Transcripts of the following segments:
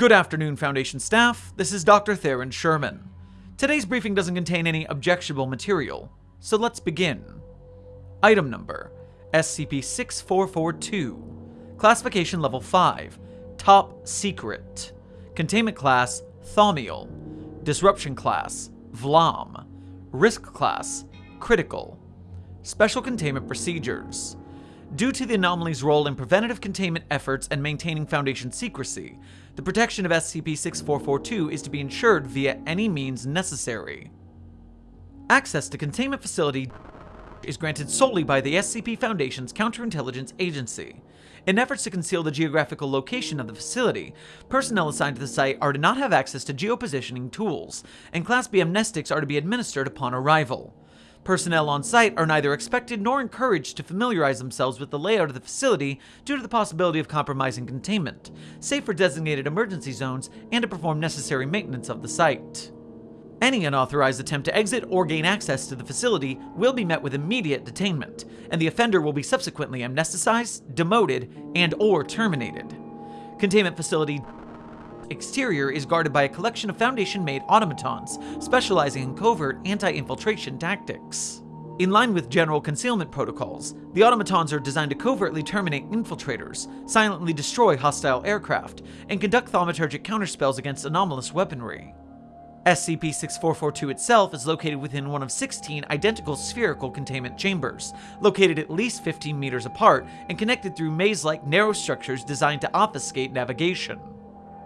Good afternoon, Foundation staff. This is Dr. Theron Sherman. Today's briefing doesn't contain any objectionable material, so let's begin. Item number SCP 6442. Classification Level 5. Top Secret. Containment Class Thaumiel. Disruption Class Vlam. Risk Class Critical. Special Containment Procedures. Due to the anomaly's role in preventative containment efforts and maintaining Foundation secrecy, the protection of SCP-6442 is to be ensured via any means necessary. Access to Containment Facility is granted solely by the SCP Foundation's Counterintelligence Agency. In efforts to conceal the geographical location of the facility, personnel assigned to the site are to not have access to geopositioning tools, and Class B amnestics are to be administered upon arrival. Personnel on site are neither expected nor encouraged to familiarize themselves with the layout of the facility due to the possibility of compromising containment, save for designated emergency zones and to perform necessary maintenance of the site. Any unauthorized attempt to exit or gain access to the facility will be met with immediate detainment, and the offender will be subsequently amnesticized, demoted, and or terminated. Containment facility exterior is guarded by a collection of Foundation-made automatons, specializing in covert anti-infiltration tactics. In line with general concealment protocols, the automatons are designed to covertly terminate infiltrators, silently destroy hostile aircraft, and conduct thaumaturgic counterspells against anomalous weaponry. SCP-6442 itself is located within one of 16 identical spherical containment chambers, located at least 15 meters apart and connected through maze-like narrow structures designed to obfuscate navigation.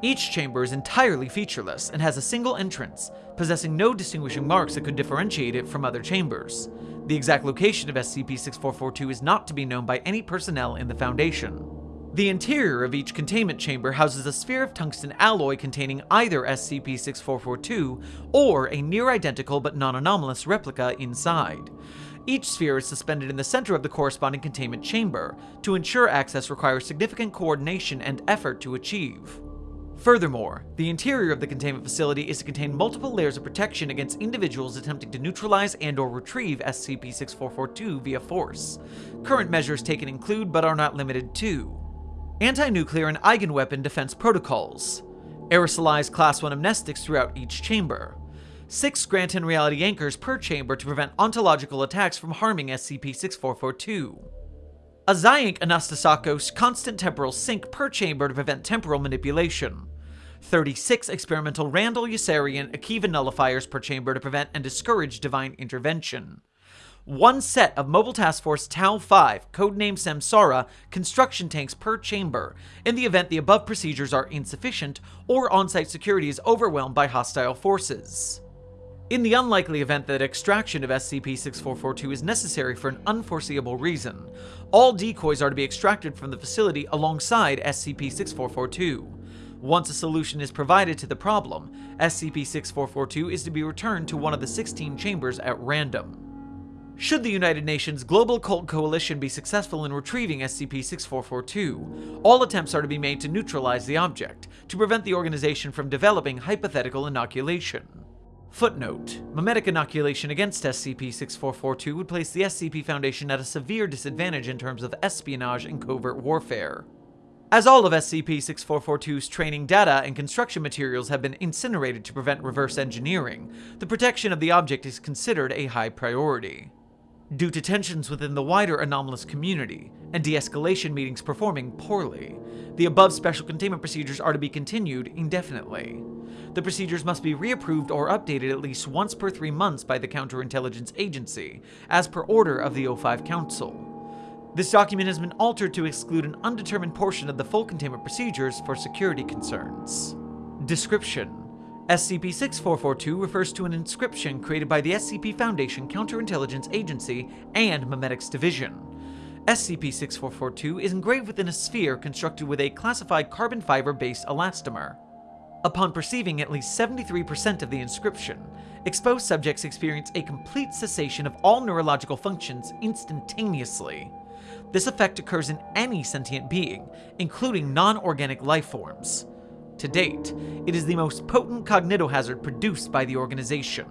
Each chamber is entirely featureless and has a single entrance, possessing no distinguishing marks that could differentiate it from other chambers. The exact location of SCP-6442 is not to be known by any personnel in the Foundation. The interior of each containment chamber houses a sphere of tungsten alloy containing either SCP-6442 or a near-identical but non-anomalous replica inside. Each sphere is suspended in the center of the corresponding containment chamber. To ensure access requires significant coordination and effort to achieve. Furthermore, the interior of the containment facility is to contain multiple layers of protection against individuals attempting to neutralize and or retrieve SCP-6442 via force. Current measures taken include, but are not limited to, anti-nuclear and eigenweapon defense protocols, aerosolized Class 1 amnestics throughout each chamber, 6 Scranton reality anchors per chamber to prevent ontological attacks from harming SCP-6442, a Xiank Anastasakos constant temporal sync per chamber to prevent temporal manipulation. 36 experimental Randall Yossarian Akiva nullifiers per chamber to prevent and discourage divine intervention. One set of Mobile Task Force Tau 5, codenamed Samsara, construction tanks per chamber, in the event the above procedures are insufficient or on-site security is overwhelmed by hostile forces. In the unlikely event that extraction of SCP-6442 is necessary for an unforeseeable reason, all decoys are to be extracted from the facility alongside SCP-6442. Once a solution is provided to the problem, SCP-6442 is to be returned to one of the 16 chambers at random. Should the United Nations Global Occult Coalition be successful in retrieving SCP-6442, all attempts are to be made to neutralize the object, to prevent the organization from developing hypothetical inoculation. Footnote: Memetic inoculation against SCP-6442 would place the SCP Foundation at a severe disadvantage in terms of espionage and covert warfare. As all of SCP-6442's training data and construction materials have been incinerated to prevent reverse engineering, the protection of the object is considered a high priority. Due to tensions within the wider anomalous community, and de-escalation meetings performing poorly, the above special containment procedures are to be continued indefinitely. The procedures must be reapproved or updated at least once per three months by the Counterintelligence Agency, as per order of the O5 Council. This document has been altered to exclude an undetermined portion of the full containment procedures for security concerns. Description SCP-6442 refers to an inscription created by the SCP Foundation Counterintelligence Agency and Memetics Division. SCP-6442 is engraved within a sphere constructed with a classified carbon fiber-based elastomer. Upon perceiving at least 73% of the inscription, exposed subjects experience a complete cessation of all neurological functions instantaneously. This effect occurs in any sentient being, including non-organic life forms. To date, it is the most potent cognitohazard produced by the organization.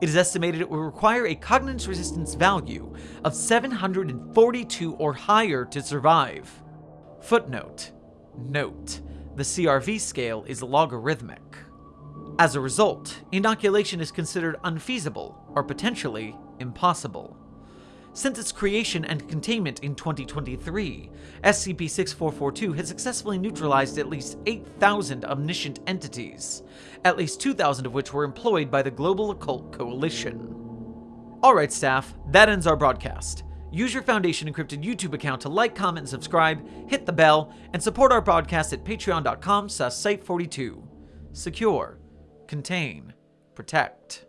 It is estimated it will require a cognitive resistance value of 742 or higher to survive. Footnote. Note. the CRV scale is logarithmic. As a result, inoculation is considered unfeasible or potentially impossible. Since its creation and containment in 2023, SCP-6442 has successfully neutralized at least 8,000 omniscient entities, at least 2,000 of which were employed by the Global Occult Coalition. Alright staff, that ends our broadcast. Use your Foundation Encrypted YouTube account to like, comment, and subscribe, hit the bell, and support our broadcast at patreon.com slash site42. Secure. Contain. Protect.